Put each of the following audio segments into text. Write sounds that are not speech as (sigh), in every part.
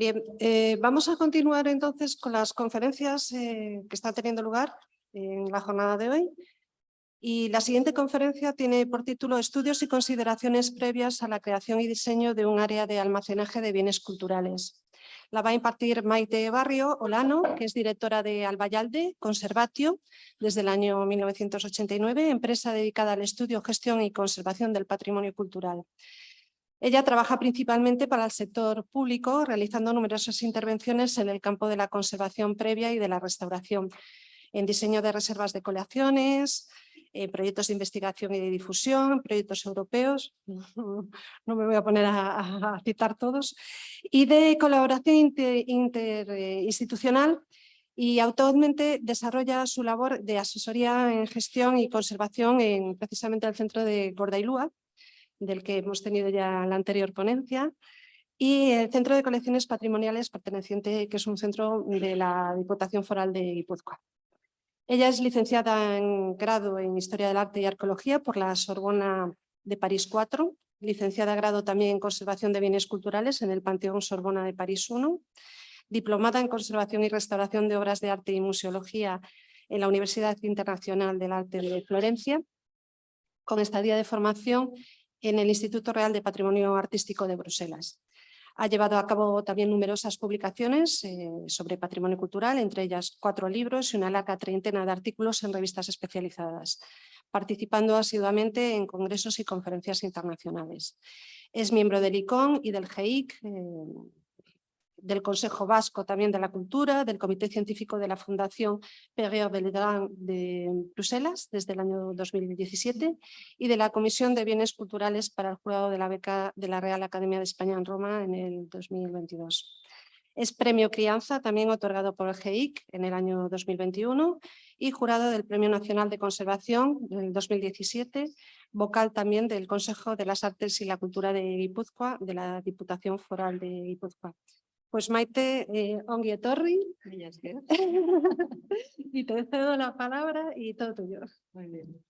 Bien, eh, vamos a continuar entonces con las conferencias eh, que están teniendo lugar en la jornada de hoy. Y la siguiente conferencia tiene por título Estudios y consideraciones previas a la creación y diseño de un área de almacenaje de bienes culturales. La va a impartir Maite Barrio Olano, que es directora de Albayalde Conservatio desde el año 1989, empresa dedicada al estudio, gestión y conservación del patrimonio cultural. Ella trabaja principalmente para el sector público, realizando numerosas intervenciones en el campo de la conservación previa y de la restauración, en diseño de reservas de colecciones, en proyectos de investigación y de difusión, proyectos europeos, (laughs) no me voy a poner a, citar todos, y de colaboración interinstitucional y actualmente desarrolla su labor de asesoría en gestión y conservación en precisamente el centro de Gordailúa, del que hemos tenido ya la anterior ponencia, y el Centro de Colecciones Patrimoniales perteneciente, que es un centro de la Diputación Foral de Guipúzcoa. Ella es licenciada en grado en Historia del Arte y Arqueología por la Sorbona de París 4, licenciada en grado también en Conservación de Bienes Culturales en el Panteón Sorbona de París 1, diplomada en Conservación y Restauración de Obras de Arte y Museología en la Universidad Internacional del Arte de Florencia, con estadía de formación en el Instituto Real de Patrimonio Artístico de Bruselas. Ha llevado a cabo también numerosas publicaciones eh, sobre patrimonio cultural, entre ellas cuatro libros y una larga treintena de artículos en revistas especializadas, participando asiduamente en congresos y conferencias internacionales. Es miembro del ICON y del GEIC, del Consejo Vasco también de la Cultura, del Comité Científico de la Fundación Pérez Belgrand de Bruselas desde el año 2017 y de la Comisión de Bienes Culturales para el Jurado de la Beca de la Real Academia de España en Roma en el 2022. Es premio Crianza, también otorgado por el GEIC en el año 2021 y jurado del Premio Nacional de Conservación en el 2017, vocal también del Consejo de las Artes y la Cultura de Guipúzcoa, de la Diputación Foral de Guipúzcoa. Pues Maite, eh, ongi etorri. (laughs) y te cedo la palabra y todo tuyo. Muy bien.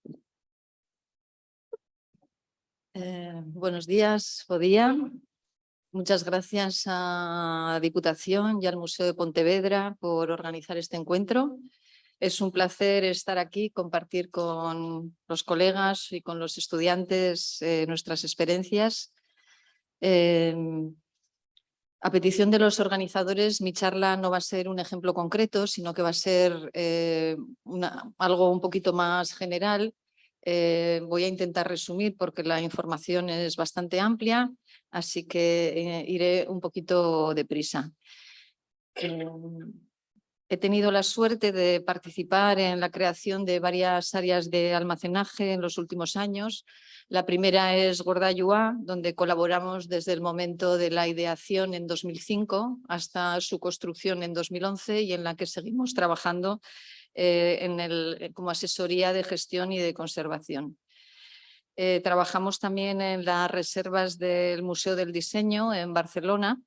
Eh, buenos días, Podía. Muchas gracias a la Diputación y al Museo de Pontevedra por organizar este encuentro. Es un placer estar aquí, compartir con los colegas y con los estudiantes eh, nuestras experiencias. Eh, a petición de los organizadores, mi charla no va a ser un ejemplo concreto, sino que va a ser eh, algo un poquito más general. Eh, voy a intentar resumir porque la información es bastante amplia, así que eh, iré un poquito deprisa. He tenido la suerte de participar en la creación de varias áreas de almacenaje en los últimos años. La primera es Gordayua, donde colaboramos desde el momento de la ideación en 2005 hasta su construcción en 2011 y en la que seguimos trabajando eh, como asesoría de gestión y de conservación. Eh, trabajamos también en las reservas del Museo del Diseño en Barcelona,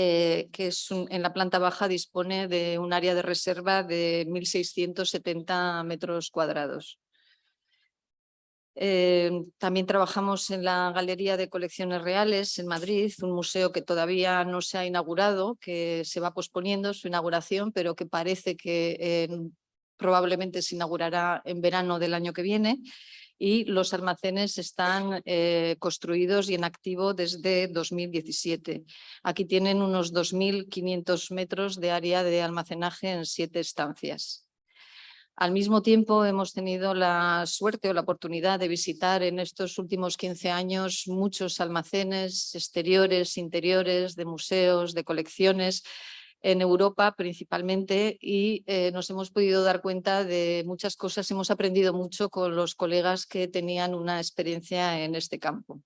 eh, que es en la planta baja dispone de un área de reserva de 1.670 metros cuadrados. Eh, también trabajamos en la Galería de Colecciones Reales en Madrid, un museo que todavía no se ha inaugurado, que se va posponiendo su inauguración, pero que parece que probablemente se inaugurará en verano del año que viene y los almacenes están eh, construidos y en activo desde 2017. Aquí tienen unos 2.500 metros de área de almacenaje en siete estancias. Al mismo tiempo hemos tenido la suerte o la oportunidad de visitar en estos últimos 15 años muchos almacenes exteriores, interiores, de museos, de colecciones, en Europa principalmente y eh, nos hemos podido dar cuenta de muchas cosas, hemos aprendido mucho con los colegas que tenían una experiencia en este campo.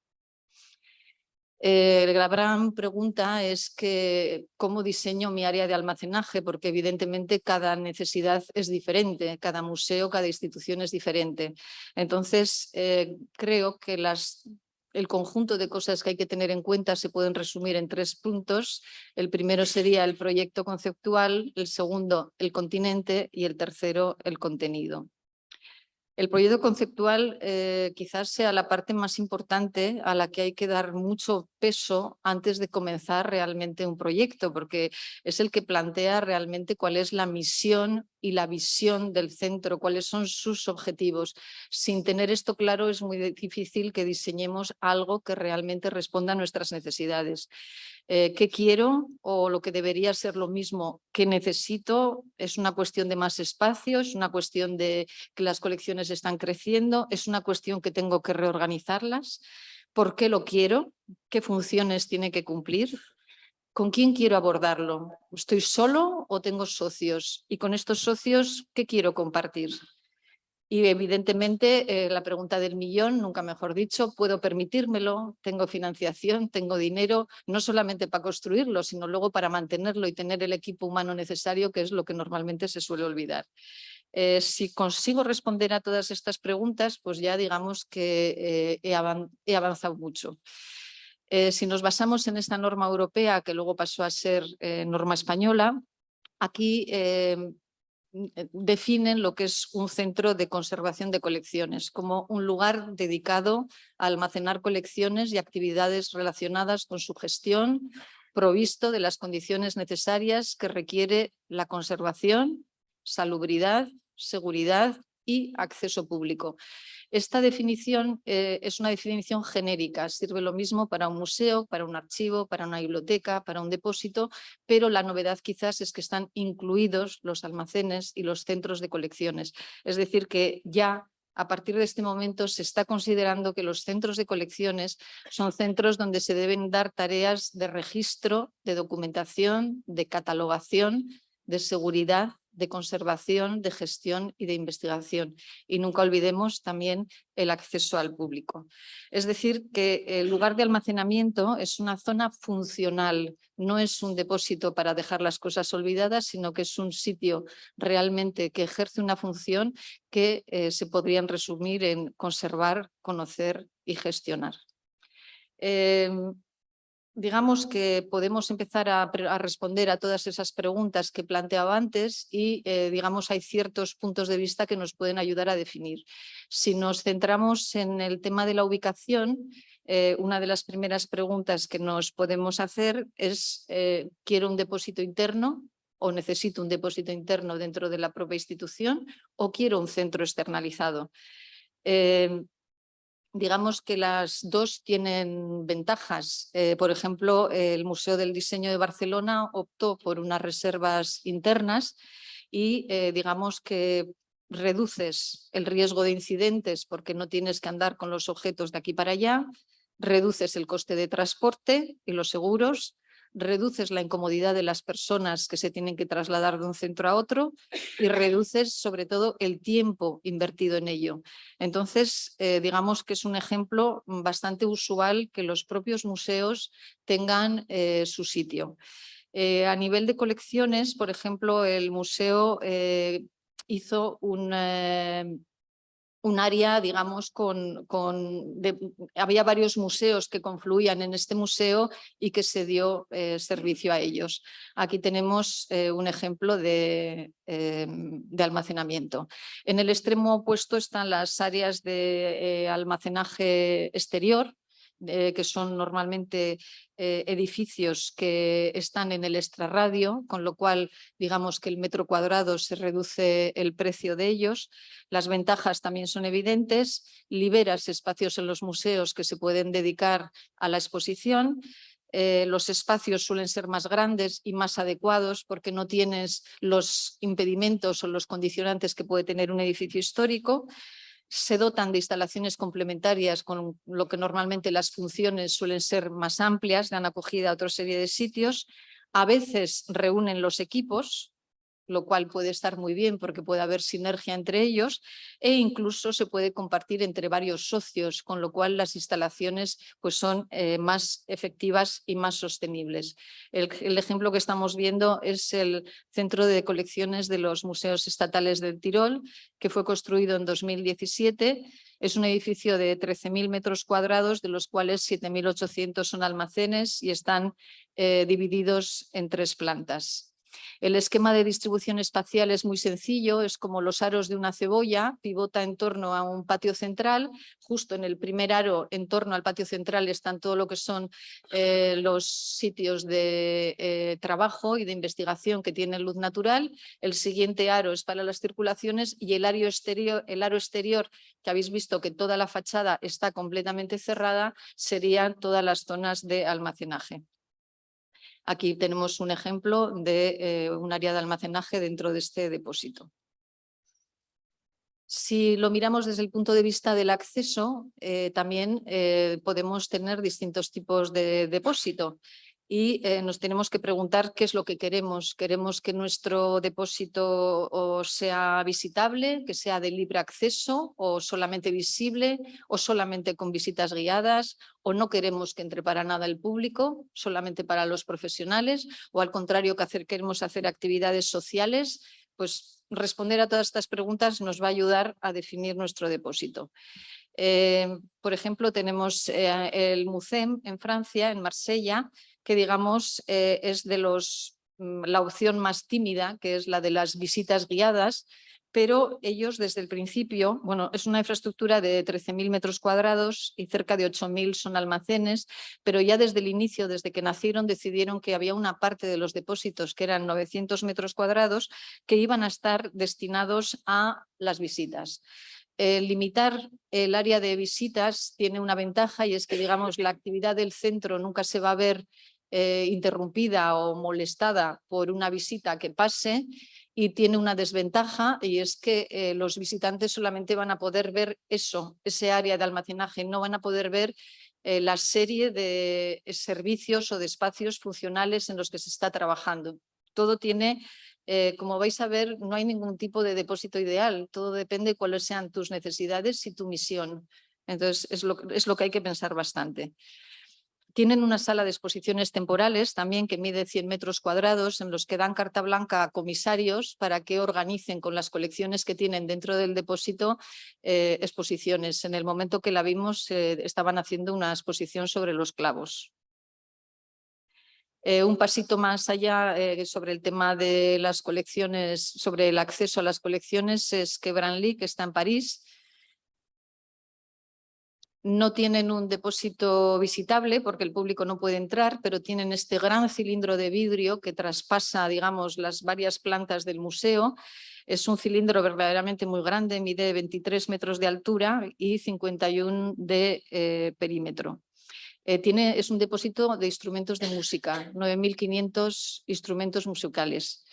Eh, la gran pregunta es que cómo diseño mi área de almacenaje, porque evidentemente cada necesidad es diferente, cada museo, cada institución es diferente. Entonces, eh, creo que las el conjunto de cosas que hay que tener en cuenta se pueden resumir en tres puntos. El primero sería el proyecto conceptual, el segundo el continente y el tercero el contenido. El proyecto conceptual eh, quizás sea la parte más importante a la que hay que dar mucho peso antes de comenzar realmente un proyecto, porque es el que plantea realmente cuál es la misión y la visión del centro, cuáles son sus objetivos. Sin tener esto claro es muy difícil que diseñemos algo que realmente responda a nuestras necesidades. Eh, ¿Qué quiero? O lo que debería ser lo mismo, ¿qué necesito? Es una cuestión de más espacio, es una cuestión de que las colecciones están creciendo, es una cuestión que tengo que reorganizarlas. ¿Por qué lo quiero? ¿Qué funciones tiene que cumplir? ¿Con quién quiero abordarlo? ¿Estoy solo o tengo socios? Y con estos socios, ¿qué quiero compartir? Y evidentemente eh, la pregunta del millón, nunca mejor dicho, ¿puedo permitírmelo? ¿Tengo financiación? ¿Tengo dinero? No solamente para construirlo, sino luego para mantenerlo y tener el equipo humano necesario, que es lo que normalmente se suele olvidar. Eh, si consigo responder a todas estas preguntas, pues ya digamos que eh, he, avanzado mucho. si nos basamos en esta norma europea, que luego pasó a ser norma española, aquí Mm, eh, definen lo que es un centro de conservación de colecciones como un lugar dedicado a almacenar colecciones y actividades relacionadas con su gestión, provisto de las condiciones necesarias que requiere la conservación, salubridad, seguridad y acceso público. Esta definición eh, es una definición genérica, sirve lo mismo para un museo, para un archivo, para una biblioteca, para un depósito, pero la novedad quizás es que están incluidos los almacenes y los centros de colecciones. Es decir, que ya a partir de este momento se está considerando que los centros de colecciones son centros donde se deben dar tareas de registro, de documentación, de catalogación, de seguridad de conservación, de gestión y de investigación. Y nunca olvidemos también el acceso al público. Es decir, que el lugar de almacenamiento es una zona funcional, no es un depósito para dejar las cosas olvidadas, sino que es un sitio realmente que ejerce una función que eh, se podrían resumir en conservar, conocer y gestionar. Em, digamos que podemos empezar a, responder a todas esas preguntas que planteaba antes y eh, digamos hay ciertos puntos de vista que nos pueden ayudar a definir. Si nos centramos en el tema de la ubicación, eh, una de las primeras preguntas que nos podemos hacer es eh, ¿quiero un depósito interno? o necesito un depósito interno dentro de la propia institución o quiero un centro externalizado digamos que las dos tienen ventajas. Eh, por ejemplo, el Museo del Diseño de Barcelona optó por unas reservas internas y eh, digamos que reduces el riesgo de incidentes porque no tienes que andar con los objetos de aquí para allá, reduces el coste de transporte y los seguros, reduces la incomodidad de las personas que se tienen que trasladar de un centro a otro y (laughs) reduces sobre todo el tiempo invertido en ello. Entonces, eh, digamos que es un ejemplo bastante usual que los propios museos tengan eh, su sitio. Eh, a nivel de colecciones, por ejemplo, el museo hizo un, un área, digamos, con, con había varios museos que confluían en este museo y que se dio eh, servicio a ellos. Aquí tenemos eh, un ejemplo de, eh, de, almacenamiento. En el extremo opuesto están las áreas de almacenaje exterior, eh, que son normalmente eh, edificios que están en el extrarradio, con lo cual digamos que el metro cuadrado se reduce el precio de ellos. Las ventajas también son evidentes, liberas espacios en los museos que se pueden dedicar a la exposición, eh, los espacios suelen ser más grandes y más adecuados porque no tienes los impedimentos o los condicionantes que puede tener un edificio histórico se dotan de instalaciones complementarias con lo que normalmente las funciones suelen ser más amplias, dan acogida a otra serie de sitios. A veces reúnen los equipos, lo cual puede estar muy bien porque puede haber sinergia entre ellos e incluso se puede compartir entre varios socios, con lo cual las instalaciones pues, son eh, más efectivas y más sostenibles. El, ejemplo que estamos viendo es el Centro de Colecciones de los Museos Estatales del Tirol, que fue construido en 2017 es un edificio de 13.000 metros cuadrados, de los cuales 7.800 son almacenes y están eh, divididos en tres plantas. El esquema de distribución espacial es muy sencillo, es como los aros de una cebolla, pivota en torno a un patio central, justo en el primer aro, en torno al patio central, están todo lo que son eh, los sitios de eh, trabajo y de investigación que tienen luz natural, el siguiente aro es para las circulaciones y el aro exterior, el aro exterior que habéis visto que toda la fachada está completamente cerrada, serían todas las zonas de almacenaje. Aquí tenemos un ejemplo de eh, un área de almacenaje dentro de este depósito. Si lo miramos desde el punto de vista del acceso, eh, también eh, podemos tener distintos tipos de depósito y nos tenemos que preguntar qué es lo que queremos. ¿Queremos que nuestro depósito sea visitable, que sea de libre acceso o solamente visible o solamente con visitas guiadas o no queremos que entre para nada el público, solamente para los profesionales o al contrario que hacer, queremos hacer actividades sociales? Pues responder a todas estas preguntas nos va a ayudar a definir nuestro depósito. Eh, por ejemplo, tenemos eh, el MUCEM en Francia, en Marsella, que digamos eh, es de los, mm, la opción más tímida, que es la de las visitas guiadas, pero ellos desde el principio, bueno, es una infraestructura de 13.000 metros cuadrados y cerca de 8.000 son almacenes, pero ya desde el inicio, desde que nacieron, decidieron que había una parte de los depósitos, que eran 900 metros cuadrados, que iban a estar destinados a las visitas. limitar el área de visitas tiene una ventaja y es que digamos la actividad del centro nunca se va a ver eh, interrumpida o molestada por una visita que pase y tiene una desventaja y es que eh, los visitantes solamente van a poder ver eso, ese área de almacenaje, no van a poder ver eh, la serie de servicios o de espacios funcionales en los que se está trabajando. Todo tiene, como vais a ver, no hay ningún tipo de depósito ideal, todo depende de cuáles sean tus necesidades y tu misión. Entonces es lo, es lo que hay que pensar bastante. Tienen una sala de exposiciones temporales también que mide 100 metros cuadrados en los que dan carta blanca a comisarios para que organicen con las colecciones que tienen dentro del depósito eh, exposiciones. En el momento que la vimos eh, estaban haciendo una exposición sobre los clavos. Eh, un pasito más allá sobre el tema de las colecciones, sobre el acceso a las colecciones es que Branly, que está en París, no tienen un depósito visitable porque el público no puede entrar, pero tienen este gran cilindro de vidrio que traspasa, digamos, las varias plantas del museo. Es un cilindro verdaderamente muy grande, mide 23 metros de altura y 51 de eh, perímetro. Eh, tiene, es un depósito de instrumentos de música, 9.500 instrumentos musicales.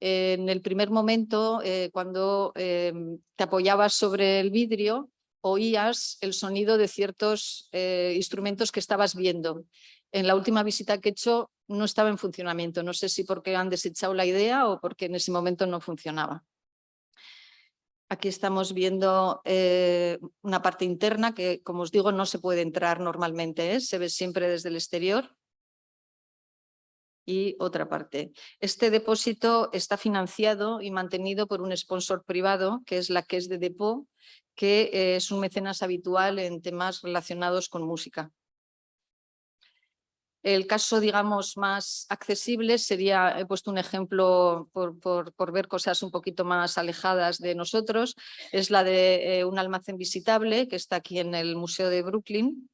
en el primer momento, eh, cuando te apoyabas sobre el vidrio, oías el sonido de ciertos eh, instrumentos que estabas viendo. En la última visita que he hecho no estaba en funcionamiento. No sé si porque han desechado la idea o porque en ese momento no funcionaba. Aquí estamos viendo eh, una parte interna que, como os digo, no se puede entrar normalmente, ¿eh? se ve siempre desde el exterior. Y otra parte. Este depósito está financiado y mantenido por un sponsor privado, que es la que es de Depot, que eh, es un mecenas habitual en temas relacionados con música. El caso, digamos, más accesible sería, he puesto un ejemplo por, por, ver cosas un poquito más alejadas de nosotros, es la de eh, un almacén visitable que está aquí en el Museo de Brooklyn.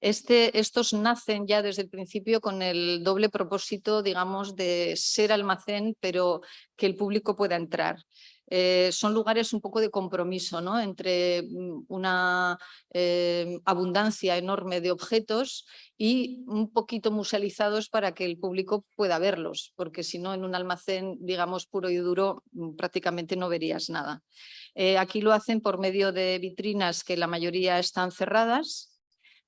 Este, estos nacen ya desde el principio con el doble propósito, digamos, de ser almacén, pero que el público pueda entrar. Eh, son lugares un poco de compromiso ¿no? entre mm, una eh, abundancia enorme de objetos y un poquito musealizados para que el público pueda verlos, porque si no en un almacén digamos puro y duro mm, prácticamente no verías nada. Eh, aquí lo hacen por medio de vitrinas que la mayoría están cerradas,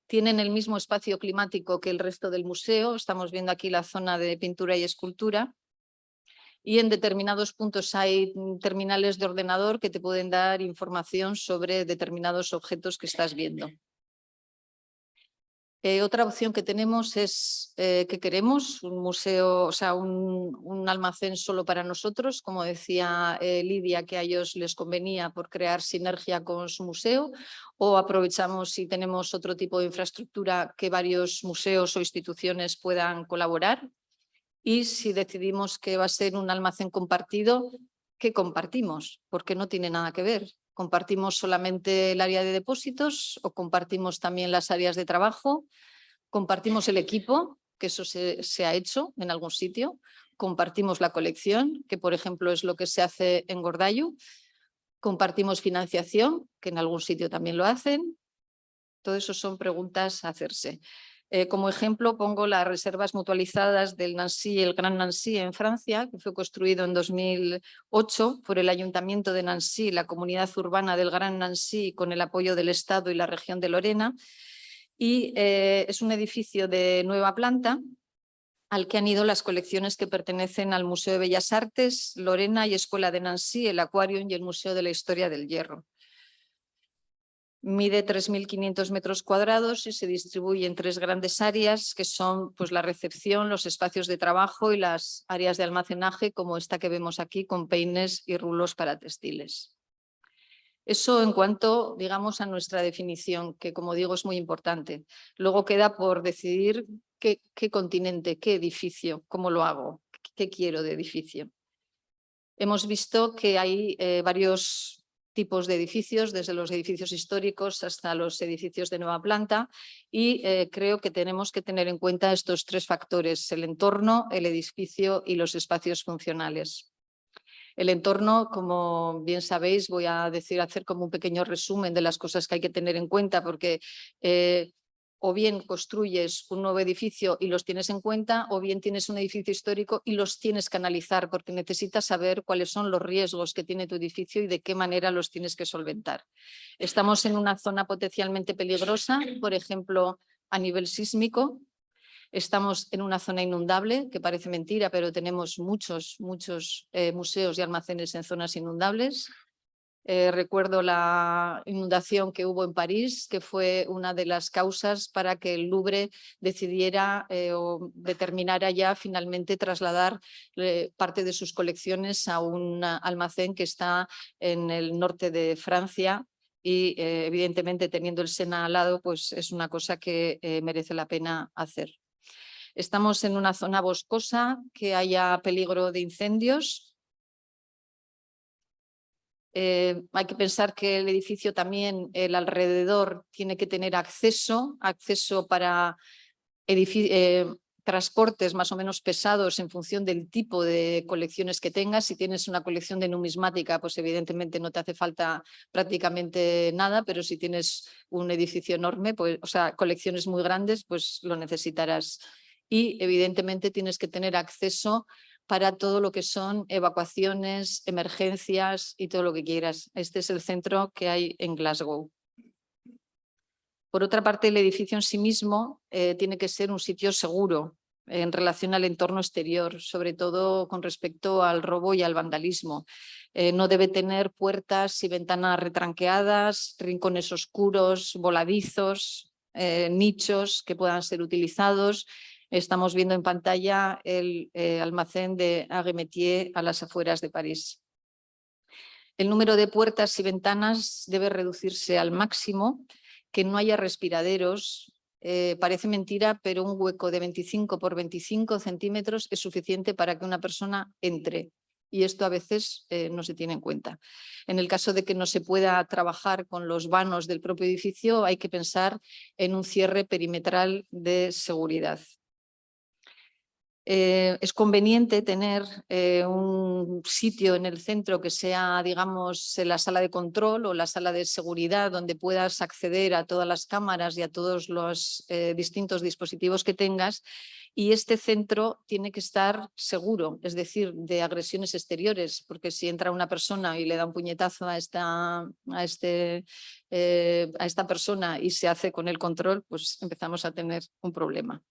tienen el mismo espacio climático que el resto del museo, estamos viendo aquí la zona de pintura y escultura, y en determinados puntos hay terminales de ordenador que te pueden dar información sobre determinados objetos que estás viendo. Eh, otra opción que tenemos es eh, que queremos un museo, o sea, un, almacén solo para nosotros, como decía eh, Lidia, que a ellos les convenía por crear sinergia con su museo, o aprovechamos si tenemos otro tipo de infraestructura que varios museos o instituciones puedan colaborar Y si decidimos que va a ser un almacén compartido, ¿qué compartimos? Porque no tiene nada que ver. ¿Compartimos solamente el área de depósitos o compartimos también las áreas de trabajo? ¿Compartimos el equipo? Que eso se, ha hecho en algún sitio. ¿Compartimos la colección? Que por ejemplo es lo que se hace en Gordayu. ¿Compartimos financiación? Que en algún sitio también lo hacen. Todo eso son preguntas a hacerse. Eh, como ejemplo pongo las reservas mutualizadas del Nancy, el Gran Nancy en Francia, que fue construido en 2008 por el Ayuntamiento de Nancy, la comunidad urbana del Gran Nancy, con el apoyo del Estado y la región de Lorena. Y eh, es un edificio de nueva planta al que han ido las colecciones que pertenecen al Museo de Bellas Artes, Lorena y Escuela de Nancy, el Aquarium y el Museo de la Historia del Hierro. Mide 3.500 metros cuadrados y se distribuye en tres grandes áreas que son pues, la recepción, los espacios de trabajo y las áreas de almacenaje como esta que vemos aquí con peines y rulos para textiles. Eso en cuanto, digamos, a nuestra definición, que como digo es muy importante. Luego queda por decidir qué, continente, qué edificio, cómo lo hago, qué quiero de edificio. Hemos visto que hay eh, varios tipos de edificios, desde los edificios históricos hasta los edificios de nueva planta y eh, creo que tenemos que tener en cuenta estos tres factores, el entorno, el edificio y los espacios funcionales. El entorno, como bien sabéis, voy a decir, hacer como un pequeño resumen de las cosas que hay que tener en cuenta porque eh, o bien construyes un nuevo edificio y los tienes en cuenta, o bien tienes un edificio histórico y los tienes que analizar porque necesitas saber cuáles son los riesgos que tiene tu edificio y de qué manera los tienes que solventar. Estamos en una zona potencialmente peligrosa, por ejemplo, a nivel sísmico. Estamos en una zona inundable, que parece mentira, pero tenemos muchos, muchos eh, museos y almacenes en zonas inundables. Eh, recuerdo la inundación que hubo en París, que fue una de las causas para que el Louvre decidiera eh, o determinara ya finalmente trasladar eh, parte de sus colecciones a un almacén que está en el norte de Francia y evidentemente teniendo el Sena al lado pues es una cosa que merece la pena hacer. Estamos en una zona boscosa, que haya peligro de incendios, eh, hay que pensar que el edificio también, el alrededor, tiene que tener acceso, acceso para eh, transportes más o menos pesados en función del tipo de colecciones que tengas. Si tienes una colección de numismática, pues evidentemente no te hace falta prácticamente nada, pero si tienes un edificio enorme, pues, o sea, colecciones muy grandes, pues lo necesitarás. Y evidentemente tienes que tener acceso para todo lo que son evacuaciones, emergencias y todo lo que quieras. Este es el centro que hay en Glasgow. Por otra parte, el edificio en sí mismo eh, tiene que ser un sitio seguro en relación al entorno exterior, sobre todo con respecto al robo y al vandalismo. Eh, no debe tener puertas y ventanas retranqueadas, rincones oscuros, voladizos, eh, nichos que puedan ser utilizados Estamos viendo en pantalla el eh, almacén de Aguemetier a las afueras de París. El número de puertas y ventanas debe reducirse al máximo, que no haya respiraderos. Eh, parece mentira, pero un hueco de 25 por 25 centímetros es suficiente para que una persona entre y esto a veces eh, no se tiene en cuenta. En el caso de que no se pueda trabajar con los vanos del propio edificio, hay que pensar en un cierre perimetral de seguridad. Eh, es conveniente tener eh, un sitio en el centro que sea, digamos, la sala de control o la sala de seguridad donde puedas acceder a todas las cámaras y a todos los eh, distintos dispositivos que tengas y este centro tiene que estar seguro, es decir, de agresiones exteriores, porque si entra una persona y le da un puñetazo a esta, a este, a esta persona y se hace con el control, pues empezamos a tener un problema.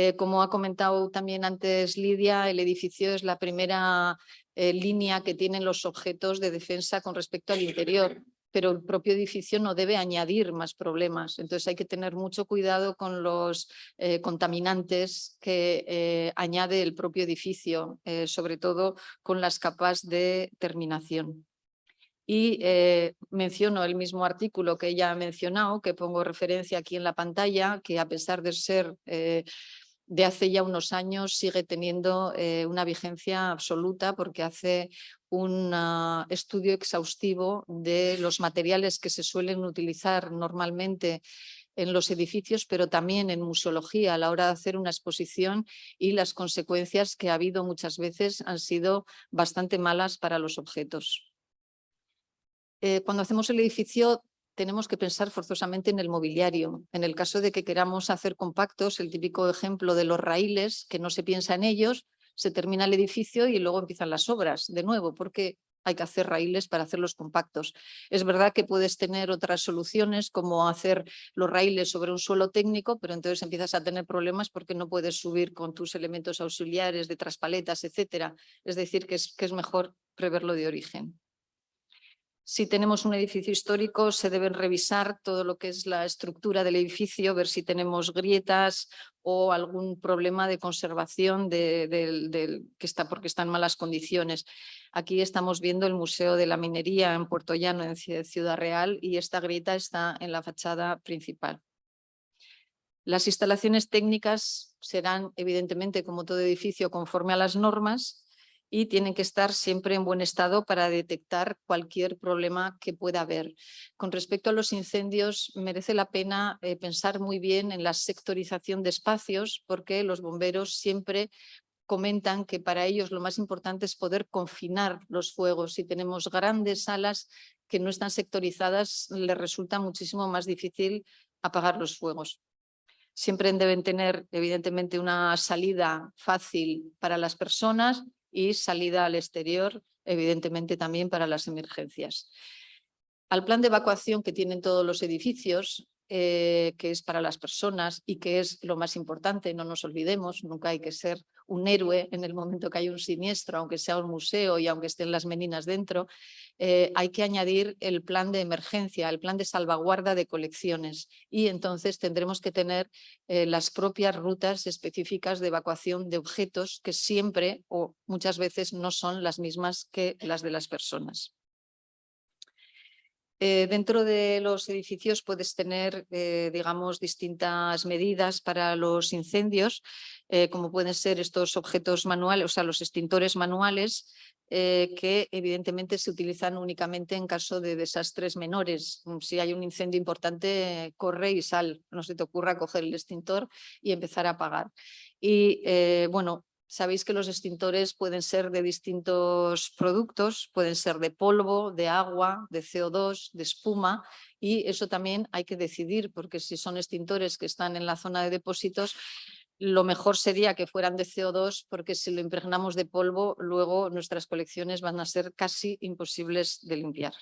Eh, como ha comentado también antes Lidia, el edificio es la primera eh, línea que tienen los objetos de defensa con respecto al interior, pero el propio edificio no debe añadir más problemas. Entonces hay que tener mucho cuidado con los eh, contaminantes que añade el propio edificio, sobre todo con las capas de terminación. Y menciono el mismo artículo que ella ha mencionado, que pongo referencia aquí en la pantalla, que a pesar de ser de hace ya unos años sigue teniendo eh, una vigencia absoluta porque hace un ah, estudio exhaustivo de los materiales que se suelen utilizar normalmente en los edificios, pero también en museología a la hora de hacer una exposición y las consecuencias que ha habido muchas veces han sido bastante malas para los objetos. Eh, cuando hacemos el edificio tenemos que pensar forzosamente en el mobiliario. En el caso de que queramos hacer compactos, el típico ejemplo de los raíles, que no se piensa en ellos, se termina el edificio y luego empiezan las obras de nuevo, porque hay que hacer raíles para hacerlos compactos. Es verdad que puedes tener otras soluciones como hacer los raíles sobre un suelo técnico, pero entonces empiezas a tener problemas porque no puedes subir con tus elementos auxiliares de traspaletas, etcétera. Es decir, que es, que es mejor preverlo de origen. Si tenemos un edificio histórico, se deben revisar todo lo que es la estructura del edificio, ver si tenemos grietas o algún problema de conservación que está porque está en malas condiciones. Aquí estamos viendo el Museo de la Minería en Puerto Llano, en Ciudad Real, y esta grieta está en la fachada principal. Las instalaciones técnicas serán, evidentemente, como todo edificio, conforme a las normas, y tienen que estar siempre en buen estado para detectar cualquier problema que pueda haber. Con respecto a los incendios, merece la pena eh, pensar muy bien en la sectorización de espacios porque los bomberos siempre comentan que para ellos lo más importante es poder confinar los fuegos. Si tenemos grandes salas que no están sectorizadas, les resulta muchísimo más difícil apagar los fuegos. Siempre deben tener, evidentemente, una salida fácil para las personas y salida al exterior, evidentemente también para las emergencias. Al plan de evacuación que tienen todos los edificios, eh, que es para las personas y que es lo más importante, no nos olvidemos, nunca hay que ser un héroe en el momento que hay un siniestro, aunque sea un museo y aunque estén las meninas dentro, eh, hay que añadir el plan de emergencia, el plan de salvaguarda de colecciones y entonces tendremos que tener eh, las propias rutas específicas de evacuación de objetos que siempre o muchas veces no son las mismas que las de las personas. Eh, dentro de los edificios puedes tener, eh, digamos, distintas medidas para los incendios, eh, como pueden ser estos objetos manuales, o sea, los extintores manuales, que evidentemente se utilizan únicamente en caso de desastres menores. Mm, si hay un incendio importante, corre y sal, no se te ocurra coger el extintor y empezar a apagar. Y bueno, Sabéis que los extintores pueden ser de distintos productos, pueden ser de polvo, de agua, de CO2, de espuma y eso también hay que decidir porque si son extintores que están en la zona de depósitos, lo mejor sería que fueran de CO2 porque si lo impregnamos de polvo luego nuestras colecciones van a ser casi imposibles de limpiar.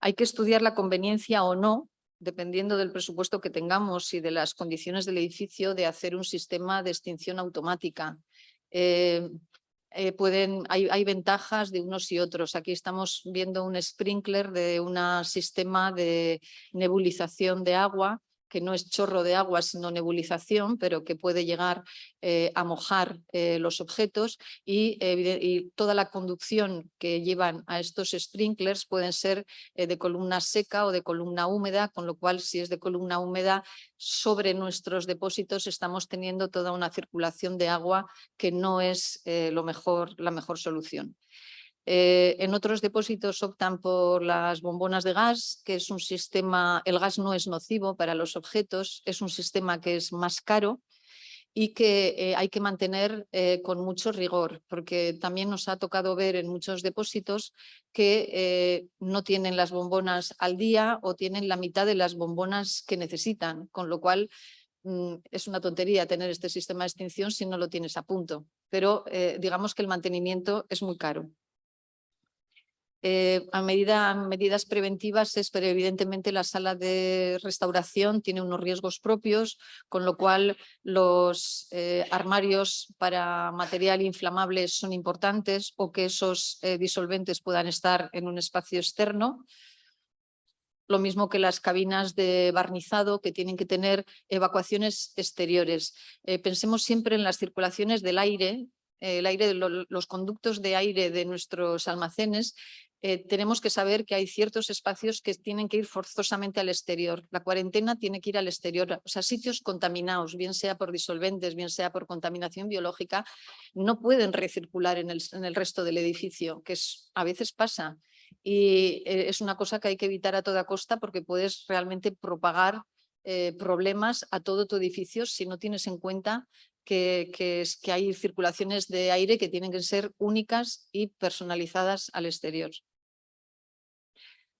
Hay que estudiar la conveniencia o no dependiendo del presupuesto que tengamos y de las condiciones del edificio, de hacer un sistema de extinción automática. Eh, eh, hay, ventajas de unos y otros. Aquí estamos viendo un sprinkler de un sistema de nebulización de agua que no es chorro de agua sino nebulización, pero que puede llegar eh, a mojar eh, los objetos y, y, toda la conducción que llevan a estos sprinklers pueden ser eh, de columna seca o de columna húmeda, con lo cual si es de columna húmeda sobre nuestros depósitos estamos teniendo toda una circulación de agua que no es lo mejor, la mejor solución. Eh, en otros depósitos optan por las bombonas de gas, que es un sistema, el gas no es nocivo para los objetos, es un sistema que es más caro y que eh, hay que mantener eh, con mucho rigor, porque también nos ha tocado ver en muchos depósitos que no tienen las bombonas al día o tienen la mitad de las bombonas que necesitan, con lo cual mm, es una tontería tener este sistema de extinción si no lo tienes a punto, pero digamos que el mantenimiento es muy caro. Eh, a medida, medidas preventivas pero evidentemente la sala de restauración tiene unos riesgos propios, con lo cual los eh, armarios para material inflamable son importantes o que esos eh, disolventes puedan estar en un espacio externo. Lo mismo que las cabinas de barnizado que tienen que tener evacuaciones exteriores. pensemos siempre en las circulaciones del aire el aire, los conductos de aire de nuestros almacenes eh, tenemos que saber que hay ciertos espacios que tienen que ir forzosamente al exterior. La cuarentena tiene que ir al exterior, o sea, sitios contaminados, bien sea por disolventes, bien sea por contaminación biológica, no pueden recircular en el, resto del edificio, que a veces pasa. Y eh, es una cosa que hay que evitar a toda costa porque puedes realmente propagar eh, problemas a todo tu edificio si no tienes en cuenta que hay circulaciones de aire que tienen que ser únicas y personalizadas al exterior.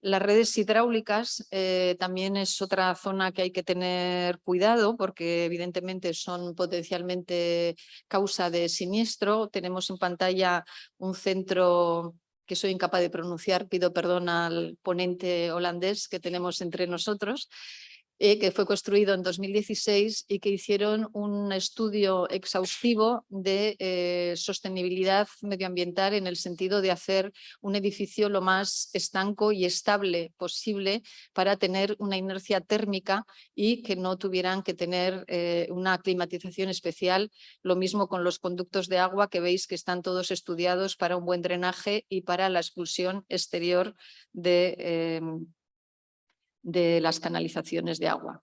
Las redes hidráulicas eh, también es otra zona que hay que tener cuidado porque evidentemente son potencialmente causa de siniestro. Tenemos en pantalla un centro que soy incapaz de pronunciar, pido perdón al ponente holandés que tenemos entre nosotros, eh, que fue construido en 2016 y que hicieron un estudio exhaustivo de eh, sostenibilidad medioambiental en el sentido de hacer un edificio lo más estanco y estable posible para tener una inercia térmica y que no tuvieran que tener eh, una climatización especial. Lo mismo con los conductos de agua que veis que están todos estudiados para un buen drenaje y para la expulsión exterior de de las canalizaciones de agua.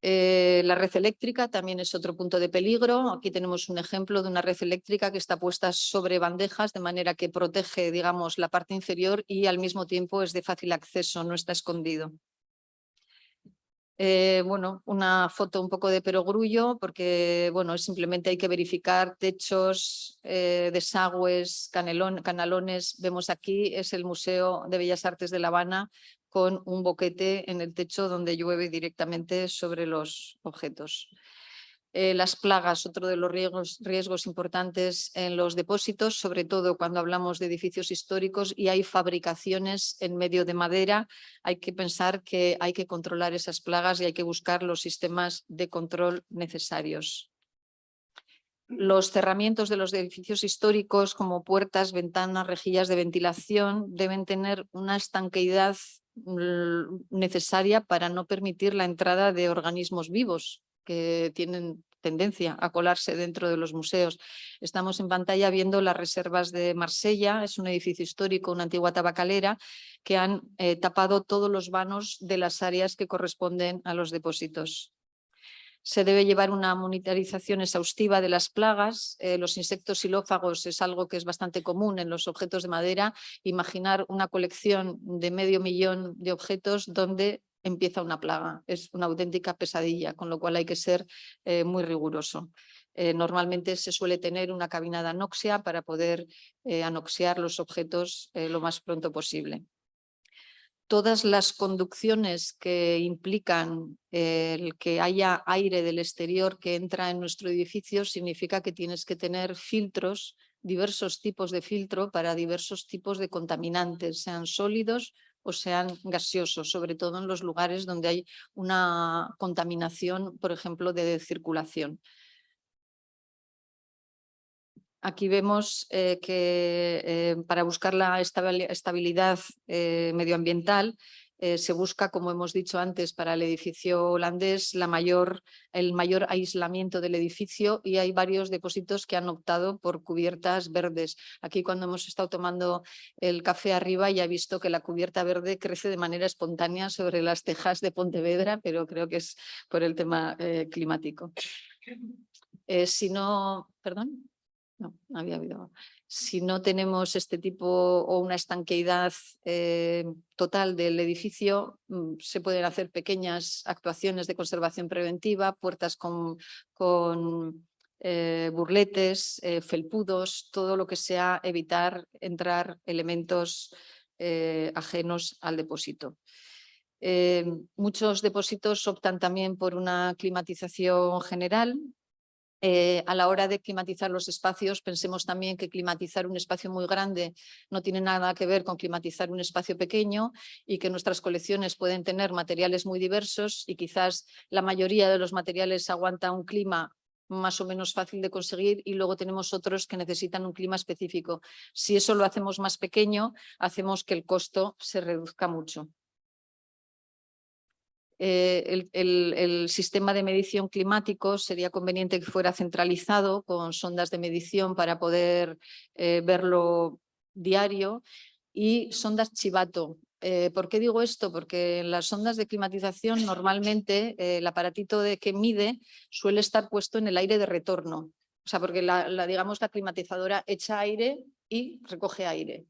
Eh, la red eléctrica también es otro punto de peligro. Aquí tenemos un ejemplo de una red eléctrica que está puesta sobre bandejas de manera que protege digamos, la parte inferior y al mismo tiempo es de fácil acceso, no está escondido. Eh, bueno, una foto un poco de perogrullo porque bueno, simplemente hay que verificar techos, eh, desagües, canalones. Vemos aquí, es el Museo de Bellas Artes de La Habana con un boquete en el techo donde llueve directamente sobre los objetos. Eh, las plagas, otro de los riesgos, riesgos, importantes en los depósitos, sobre todo cuando hablamos de edificios históricos y hay fabricaciones en medio de madera, hay que pensar que hay que controlar esas plagas y hay que buscar los sistemas de control necesarios. Los cerramientos de los edificios históricos como puertas, ventanas, rejillas de ventilación deben tener una estanqueidad necesaria para no permitir la entrada de organismos vivos que tienen tendencia a colarse dentro de los museos. Estamos en pantalla viendo las reservas de Marsella, es un edificio histórico, una antigua tabacalera, que han eh, tapado todos los vanos de las áreas que corresponden a los depósitos se debe llevar una monitorización exhaustiva de las plagas. Eh, los insectos xilófagos es algo que es bastante común en los objetos de madera. Imaginar una colección de medio millón de objetos donde empieza una plaga. Es una auténtica pesadilla, con lo cual hay que ser eh, muy riguroso. Eh, normalmente se suele tener una cabina de anoxia para poder anoxiar los objetos lo más pronto posible todas las conducciones que implican el que haya aire del exterior que entra en nuestro edificio significa que tienes que tener filtros, diversos tipos de filtro para diversos tipos de contaminantes, sean sólidos o sean gaseosos, sobre todo en los lugares donde hay una contaminación, por ejemplo, de circulación. Aquí vemos eh, que eh, para buscar la estabilidad eh, medioambiental se busca, como hemos dicho antes, para el edificio holandés el mayor aislamiento del edificio y hay varios depósitos que han optado por cubiertas verdes. Aquí cuando hemos estado tomando el café arriba ya he visto que la cubierta verde crece de manera espontánea sobre las tejas de Pontevedra, pero creo que es por el tema climático. si no, perdón. No, había habido. Si no tenemos este tipo o una estanqueidad eh, total del edificio, mm, se pueden hacer pequeñas actuaciones de conservación preventiva, puertas con, con eh, burletes, eh, felpudos, todo lo que sea evitar entrar elementos ajenos al depósito. muchos depósitos optan también por una climatización general, eh, a la hora de climatizar los espacios, pensemos también que climatizar un espacio muy grande no tiene nada que ver con climatizar un espacio pequeño y que nuestras colecciones pueden tener materiales muy diversos y quizás la mayoría de los materiales aguanta un clima más o menos fácil de conseguir y luego tenemos otros que necesitan un clima específico. Si eso lo hacemos más pequeño, hacemos que el costo se reduzca mucho. Eh, el, sistema de medición climático sería conveniente que fuera centralizado con sondas de medición para poder eh, verlo diario. y sondas chivato. Eh, ¿Por qué digo esto? Porque en las sondas de climatización normalmente el aparatito de que mide suele estar puesto en el aire de retorno. O sea, porque la, digamos, la climatizadora echa aire y recoge aire.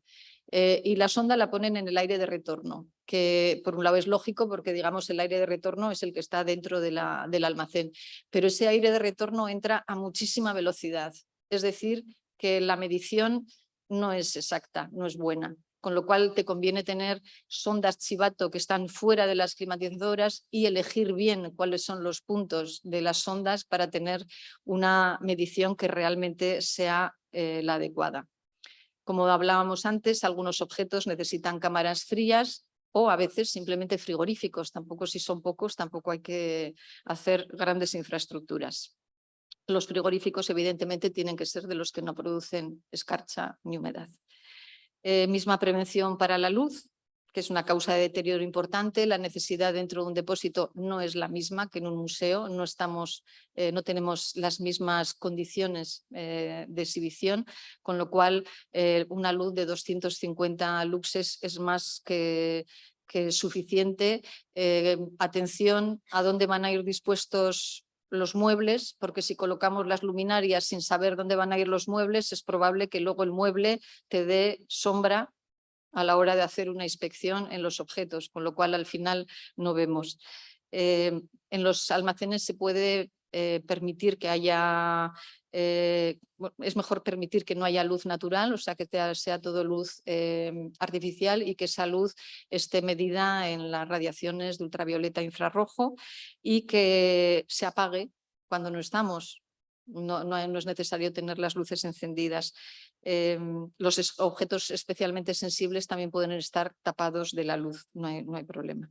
Eh, y la sonda la ponen en el aire de retorno, que por un lado es lógico porque digamos el aire de retorno es el que está dentro de la, del almacén, pero ese aire de retorno entra a muchísima velocidad, es decir, que la medición no es exacta, no es buena con lo cual te conviene tener sondas chivato que están fuera de las climatizadoras y elegir bien cuáles son los puntos de las sondas para tener una medición que realmente sea eh, la adecuada. Como hablábamos antes, algunos objetos necesitan cámaras frías o a veces simplemente frigoríficos. Tampoco si son pocos, tampoco hay que hacer grandes infraestructuras. Los frigoríficos evidentemente tienen que ser de los que no producen escarcha ni humedad. Eh, misma prevención para la luz, que es una causa de deterioro importante. La necesidad dentro de un depósito no es la misma que en un museo. No, estamos, eh, no tenemos las mismas condiciones eh, de exhibición, con lo cual una luz de 250 luxes es más que suficiente. atención a dónde van a ir dispuestos los muebles, porque si colocamos las luminarias sin saber dónde van a ir los muebles, es probable que luego el mueble te dé sombra a la hora de hacer una inspección en los objetos, con lo cual al final no vemos. Eh, en los almacenes se puede eh, permitir que haya, eh, es mejor permitir que no haya luz natural, o sea que sea, todo luz artificial y que esa luz esté medida en las radiaciones de ultravioleta infrarrojo y que se apague cuando no estamos. No, no, es necesario tener las luces encendidas. Em, los objetos especialmente sensibles también pueden estar tapados de la luz, no hay, no hay problema.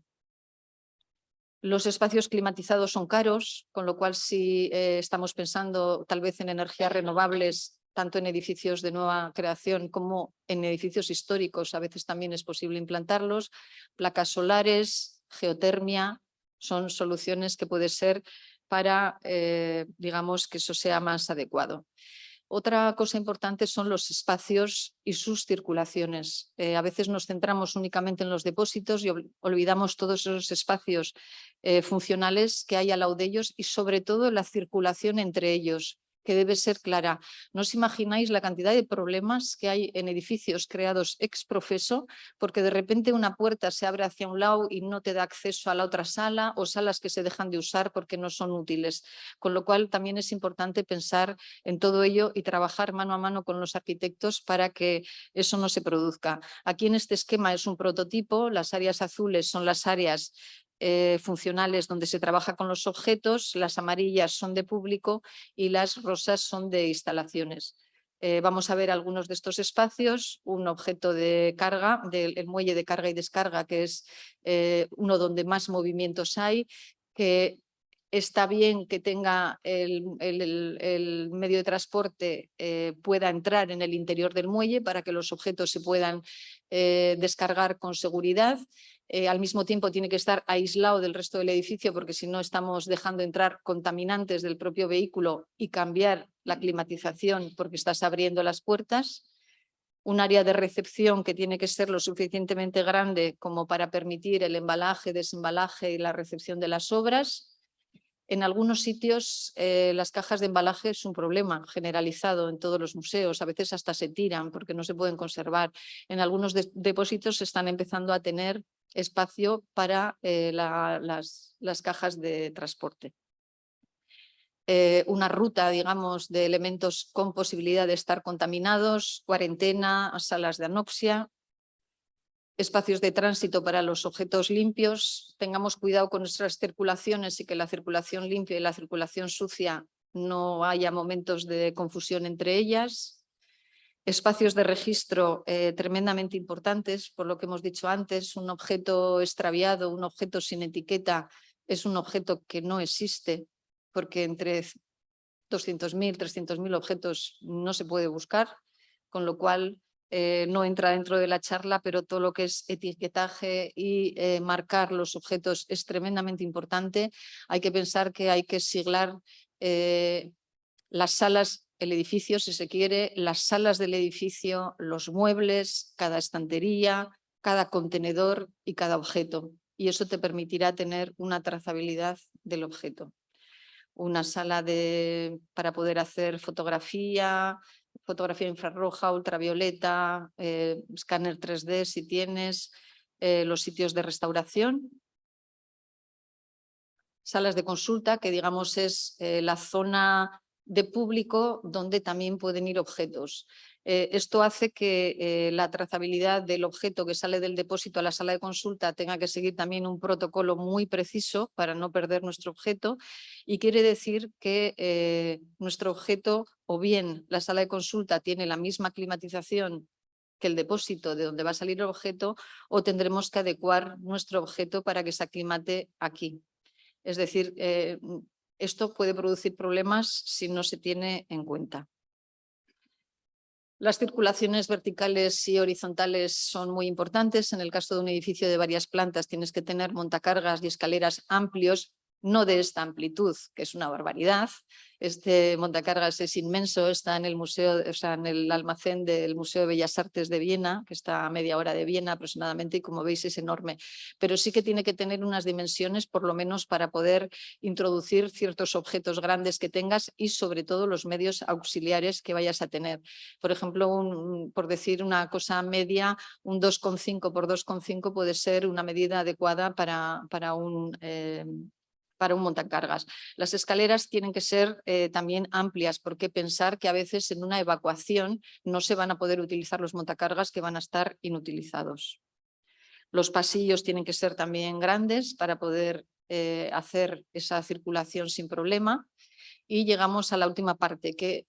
Los espacios climatizados son caros, con lo cual si eh, estamos pensando tal vez en energías renovables, tanto en edificios de nueva creación como en edificios históricos, a veces también es posible implantarlos. Placas solares, geotermia, son soluciones que puede ser para, eh, digamos, que eso sea más adecuado. Otra cosa importante son los espacios y sus circulaciones. Eh, a veces nos centramos únicamente en los depósitos y olvidamos todos esos espacios eh, funcionales que hay al lado de ellos y sobre todo la circulación entre ellos que debe ser clara. No os imagináis la cantidad de problemas que hay en edificios creados ex profeso porque de repente una puerta se abre hacia un lado y no te da acceso a la otra sala o salas que se dejan de usar porque no son útiles. Con lo cual también es importante pensar en todo ello y trabajar mano a mano con los arquitectos para que eso no se produzca. Aquí en este esquema es un prototipo, las áreas azules son las áreas eh, funcionales donde se trabaja con los objetos, las amarillas son de público y las rosas son de instalaciones. Eh, vamos a ver algunos de estos espacios, un objeto de carga, del muelle de carga y descarga, que es eh, uno donde más movimientos hay, que está bien que tenga el, medio de transporte pueda entrar en el interior del muelle para que los objetos se puedan descargar con seguridad eh, al mismo tiempo tiene que estar aislado del resto del edificio porque si no estamos dejando entrar contaminantes del propio vehículo y cambiar la climatización porque estás abriendo las puertas. Un área de recepción que tiene que ser lo suficientemente grande como para permitir el embalaje, desembalaje y la recepción de las obras. En algunos sitios eh, las cajas de embalaje es un problema generalizado en todos los museos, a veces hasta se tiran porque no se pueden conservar. En algunos depósitos se están empezando a tener espacio para eh, las, cajas de transporte. Eh, una ruta, digamos, de elementos con posibilidad de estar contaminados, cuarentena, salas de anoxia, espacios de tránsito para los objetos limpios, tengamos cuidado con nuestras circulaciones y que la circulación limpia y la circulación sucia no haya momentos de confusión entre ellas, espacios de registro eh, tremendamente importantes, por lo que hemos dicho antes, un objeto extraviado, un objeto sin etiqueta, es un objeto que no existe, porque entre 200.000, 300.000 objetos no se puede buscar, con lo cual eh, no entra dentro de la charla, pero todo lo que es etiquetaje y eh, marcar los objetos es tremendamente importante. Hay que pensar que hay que siglar las salas el edificio, si se quiere, las salas del edificio, los muebles, cada estantería, cada contenedor y cada objeto. Y eso te permitirá tener una trazabilidad del objeto. Una sala de, para poder hacer fotografía, fotografía infrarroja, ultravioleta, eh, escáner 3D si tienes, eh, los sitios de restauración. Salas de consulta, que digamos es eh, la zona de público donde también pueden ir objetos. Eh, esto hace que eh, la trazabilidad del objeto que sale del depósito a la sala de consulta tenga que seguir también un protocolo muy preciso para no perder nuestro objeto y quiere decir que eh, nuestro objeto o bien la sala de consulta tiene la misma climatización que el depósito de donde va a salir el objeto o tendremos que adecuar nuestro objeto para que se aclimate aquí. Es decir, esto puede producir problemas si no se tiene en cuenta. Las circulaciones verticales y horizontales son muy importantes. En el caso de un edificio de varias plantas tienes que tener montacargas y escaleras amplios no de esta amplitud, que es una barbaridad. Este montacargas es inmenso, está en el museo, o sea, en el almacén del Museo de Bellas Artes de Viena, que está a media hora de Viena aproximadamente, y como veis es enorme. Pero sí que tiene que tener unas dimensiones, por lo menos para poder introducir ciertos objetos grandes que tengas y sobre todo los medios auxiliares que vayas a tener. Por ejemplo, por decir una cosa media, un 2,5 por 2,5 puede ser una medida adecuada para, para un... Eh, para un montacargas. Las escaleras tienen que ser eh, también amplias, porque pensar que a veces en una evacuación no se van a poder utilizar los montacargas que van a estar inutilizados. Los pasillos tienen que ser también grandes para poder eh, hacer esa circulación sin problema. Y llegamos a la última parte, que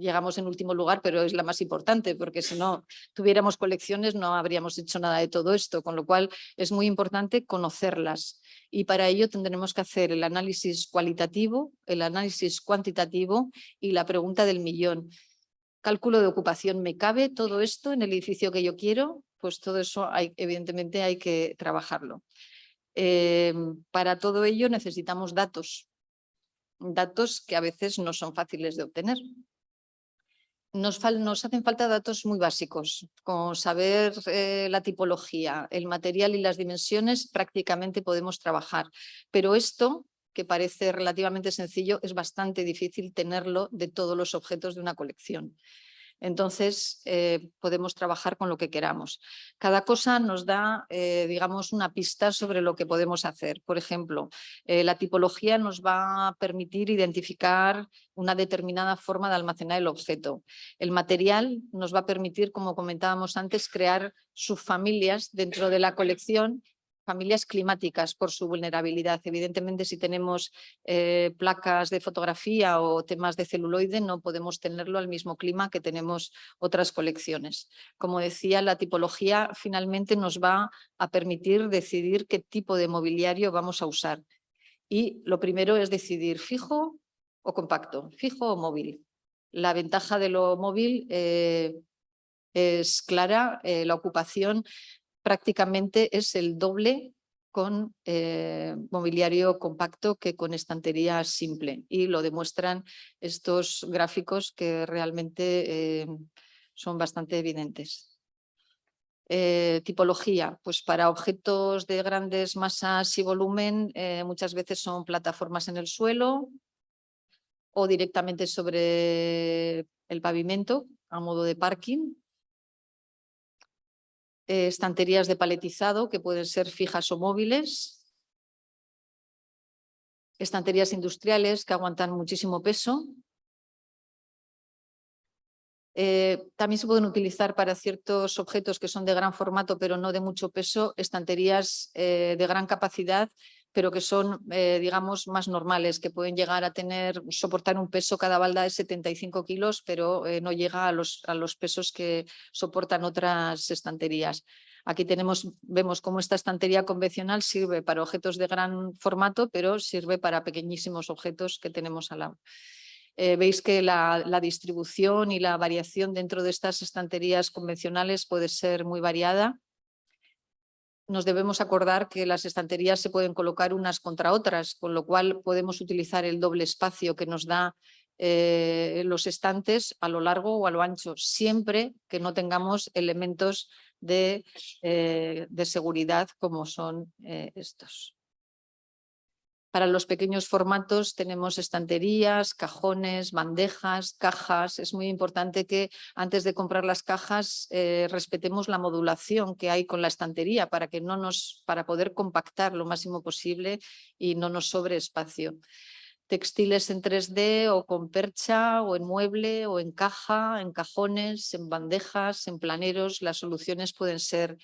llegamos en último lugar, pero es la más importante, porque si no tuviéramos colecciones no habríamos hecho nada de todo esto, con lo cual es muy importante conocerlas. Y para ello tendremos que hacer el análisis cualitativo, el análisis cuantitativo y la pregunta del millón. Cálculo de ocupación, ¿me cabe todo esto en el edificio que yo quiero? Pues todo eso evidentemente hay que trabajarlo. Eh, para todo ello necesitamos datos, datos que a veces no son fáciles de obtener nos, hacen falta datos muy básicos, como saber eh, la tipología, el material y las dimensiones, prácticamente podemos trabajar. Pero esto, que parece relativamente sencillo, es bastante difícil tenerlo de todos los objetos de una colección. Entonces eh, podemos trabajar con lo que queramos. Cada cosa nos da, eh, digamos, una pista sobre lo que podemos hacer. Por ejemplo, eh, la tipología nos va a permitir identificar una determinada forma de almacenar el objeto. El material nos va a permitir, como comentábamos antes, crear subfamilias dentro de la colección familias climáticas por su vulnerabilidad. Evidentemente, si tenemos eh, placas de fotografía o temas de celuloide, no podemos tenerlo al mismo clima que tenemos otras colecciones. Como decía, la tipología finalmente nos va a permitir decidir qué tipo de mobiliario vamos a usar. Y lo primero es decidir fijo o compacto, fijo o móvil. La ventaja de lo móvil eh, es clara, eh, la ocupación prácticamente es el doble con eh, mobiliario compacto que con estantería simple y lo demuestran estos gráficos que realmente eh, son bastante evidentes. Eh, tipología, pues para objetos de grandes masas y volumen muchas veces son plataformas en el suelo o directamente sobre el pavimento a modo de parking eh, estanterías de paletizado que pueden ser fijas o móviles, estanterías industriales que aguantan muchísimo peso. Eh, también se pueden utilizar para ciertos objetos que son de gran formato pero no de mucho peso, estanterías eh, de gran capacidad pero que son, eh, digamos, más normales, que pueden llegar a tener, soportar un peso cada balda de 75 kilos, pero eh, no llega a los, a los pesos que soportan otras estanterías. Aquí tenemos, vemos cómo esta estantería convencional sirve para objetos de gran formato, pero sirve para pequeñísimos objetos que tenemos al lado. Eh, veis que la, la, distribución y la variación dentro de estas estanterías convencionales puede ser muy variada nos debemos acordar que las estanterías se pueden colocar unas contra otras, con lo cual podemos utilizar el doble espacio que nos da eh, los estantes a lo largo o a lo ancho, siempre que no tengamos elementos de, eh, seguridad como son eh, estos. Para los pequeños formatos tenemos estanterías, cajones, bandejas, cajas. Es muy importante que antes de comprar las cajas eh, respetemos la modulación que hay con la estantería para, que no nos, para poder compactar lo máximo posible y no nos sobre espacio. Textiles en 3D o con percha o en mueble o en caja, en cajones, en bandejas, en planeros. Las soluciones pueden ser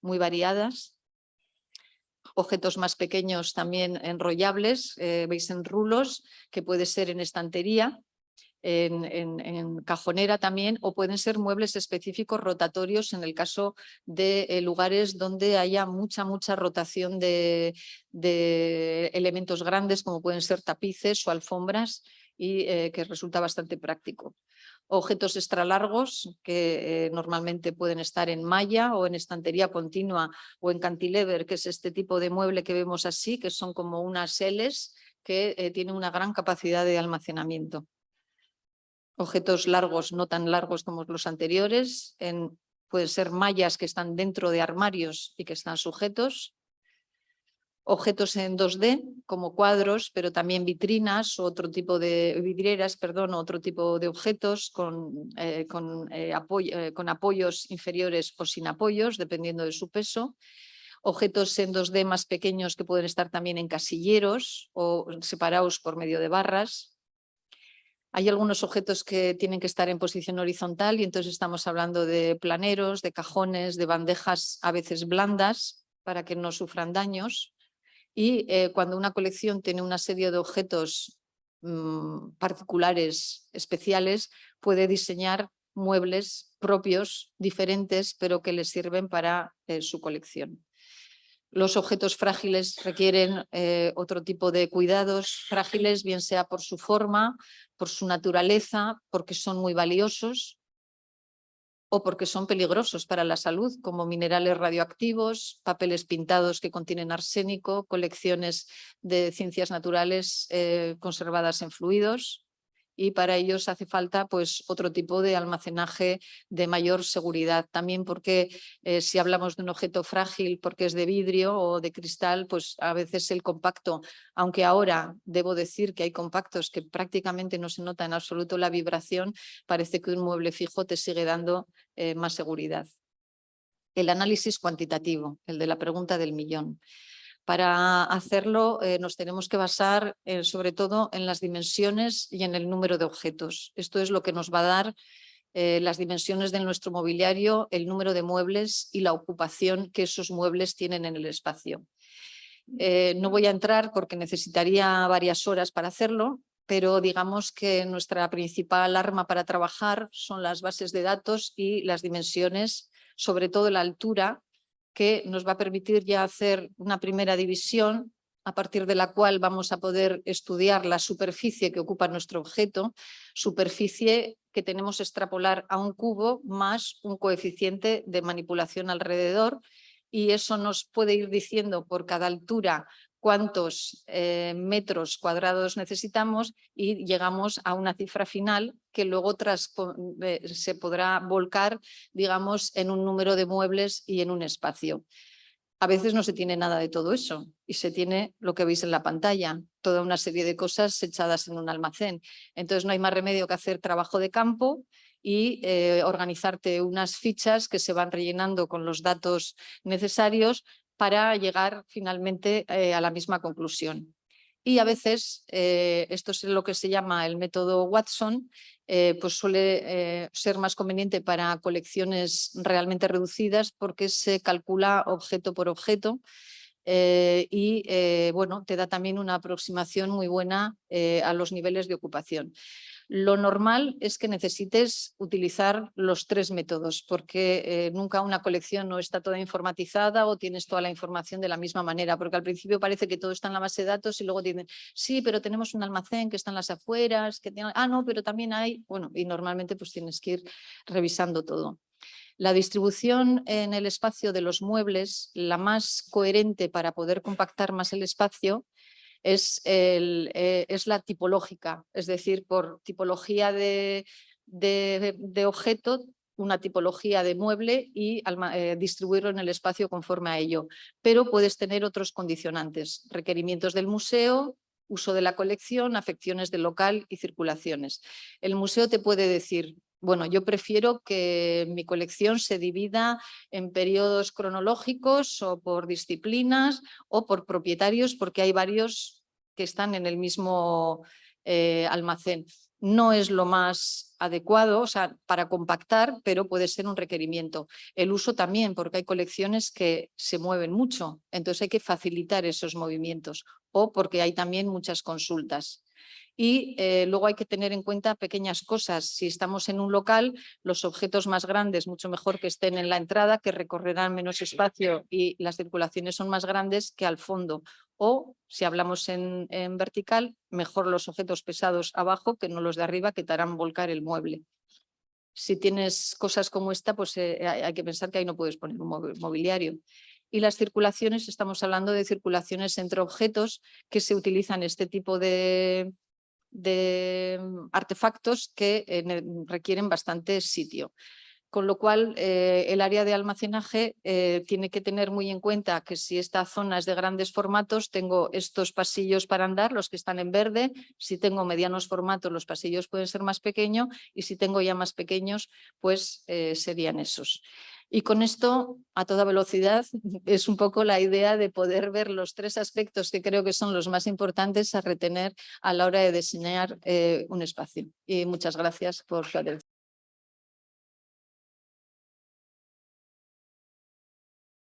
muy variadas objetos más pequeños también enrollables, eh, veis en rulos, que puede ser en estantería, en, cajonera también, o pueden ser muebles específicos rotatorios en el caso de eh, lugares donde haya mucha, mucha rotación de, elementos grandes, como pueden ser tapices o alfombras, y eh, que resulta bastante práctico objetos extra largos que eh, normalmente pueden estar en malla o en estantería continua o en cantilever, que es este tipo de mueble que vemos así, que son como unas Ls que eh, tienen una gran capacidad de almacenamiento. Objetos largos, no tan largos como los anteriores, en, pueden ser mallas que están dentro de armarios y que están sujetos, objetos en 2D como cuadros, pero también vitrinas, otro tipo de vidrieras, perdón, otro tipo de objetos con, eh, eh, eh, con apoyos inferiores o sin apoyos, dependiendo de su peso. Objetos en 2D más pequeños que pueden estar también en casilleros o separados por medio de barras. Hay algunos objetos que tienen que estar en posición horizontal y entonces estamos hablando de planeros, de cajones, de bandejas a veces blandas para que no sufran daños y eh, cuando una colección tiene una serie de objetos mm, particulares, especiales, puede diseñar muebles propios, diferentes, pero que les sirven para eh, su colección. Los objetos frágiles requieren eh, otro tipo de cuidados frágiles, bien sea por su forma, por su naturaleza, porque son muy valiosos, o porque son peligrosos para la salud, como minerales radioactivos, papeles pintados que contienen arsénico, colecciones de ciencias naturales eh, conservadas en fluidos y para ellos hace falta pues, otro tipo de almacenaje de mayor seguridad. También porque eh, si hablamos de un objeto frágil porque es de vidrio o de cristal, pues a veces el compacto, aunque ahora debo decir que hay compactos que prácticamente no se nota en absoluto la vibración, parece que un mueble fijo te sigue dando eh, más seguridad. El análisis cuantitativo, el de la pregunta del millón. Para hacerlo eh, nos tenemos que basar eh, sobre todo en las dimensiones y en el número de objetos. Esto es lo que nos va a dar eh, las dimensiones de nuestro mobiliario, el número de muebles y la ocupación que esos muebles tienen en el espacio. no voy a entrar porque necesitaría varias horas para hacerlo, pero digamos que nuestra principal arma para trabajar son las bases de datos y las dimensiones, sobre todo la altura, que nos va a permitir ya hacer una primera división a partir de la cual vamos a poder estudiar la superficie que ocupa nuestro objeto, superficie que tenemos extrapolar a un cubo más un coeficiente de manipulación alrededor y eso nos puede ir diciendo por cada altura cuántos eh, metros cuadrados necesitamos y llegamos a una cifra final que luego eh, se podrá volcar, digamos, en un número de muebles y en un espacio. A veces no se tiene nada de todo eso y se tiene lo que veis en la pantalla, toda una serie de cosas echadas en un almacén. Entonces no hay más remedio que hacer trabajo de campo y eh, organizarte unas fichas que se van rellenando con los datos necesarios para llegar finalmente eh, a la misma conclusión. Y a veces, eh, esto es lo que se llama el método Watson, eh, pues suele ser más conveniente para colecciones realmente reducidas porque se calcula objeto por objeto y bueno, te da también una aproximación muy buena a los niveles de ocupación. Lo normal es que necesites utilizar los tres métodos porque eh, nunca una colección no está toda informatizada o tienes toda la información de la misma manera, porque al principio parece que todo está en la base de datos y luego tienen, sí, pero tenemos un almacén que está en las afueras, que tiene, ah, no, pero también hay, bueno, y normalmente pues tienes que ir revisando todo. La distribución en el espacio de los muebles, la más coherente para poder compactar más el espacio, es, eh, es la tipológica, es decir, por tipología de, de, de objeto una tipología de mueble y eh, distribuirlo en el espacio conforme a ello. Pero puedes tener otros condicionantes, requerimientos del museo, uso de la colección, afecciones del local y circulaciones. El museo te puede decir, bueno, yo prefiero que mi colección se divida en periodos cronológicos o por disciplinas o por propietarios porque hay varios que están en el mismo eh, almacén no es lo más adecuado o sea, para compactar, pero puede ser un requerimiento. El uso también, porque hay colecciones que se mueven mucho, entonces hay que facilitar esos movimientos o porque hay también muchas consultas. Y eh, luego hay que tener en cuenta pequeñas cosas. Si estamos en un local, los objetos más grandes, mucho mejor que estén en la entrada, que recorrerán menos espacio y las circulaciones son más grandes que al fondo. O si hablamos en, vertical, mejor los objetos pesados abajo que no los de arriba que te harán volcar el mueble. Si tienes cosas como esta, pues eh, hay que pensar que ahí no puedes poner un mobiliario. Y las circulaciones, estamos hablando de circulaciones entre objetos que se utilizan este tipo de, mm, artefactos que eh, requieren bastante sitio. Con lo cual, eh, el área de almacenaje eh, tiene que tener muy en cuenta que si esta zona es de grandes formatos, tengo estos pasillos para andar, los que están en verde. Si tengo medianos formatos, los pasillos pueden ser más pequeños y si tengo ya más pequeños, pues serían esos. Y con esto, a toda velocidad, (laughs) es un poco la idea de poder ver los tres aspectos que creo que son los más importantes a retener a la hora de diseñar eh, un espacio. Y muchas gracias por su atención.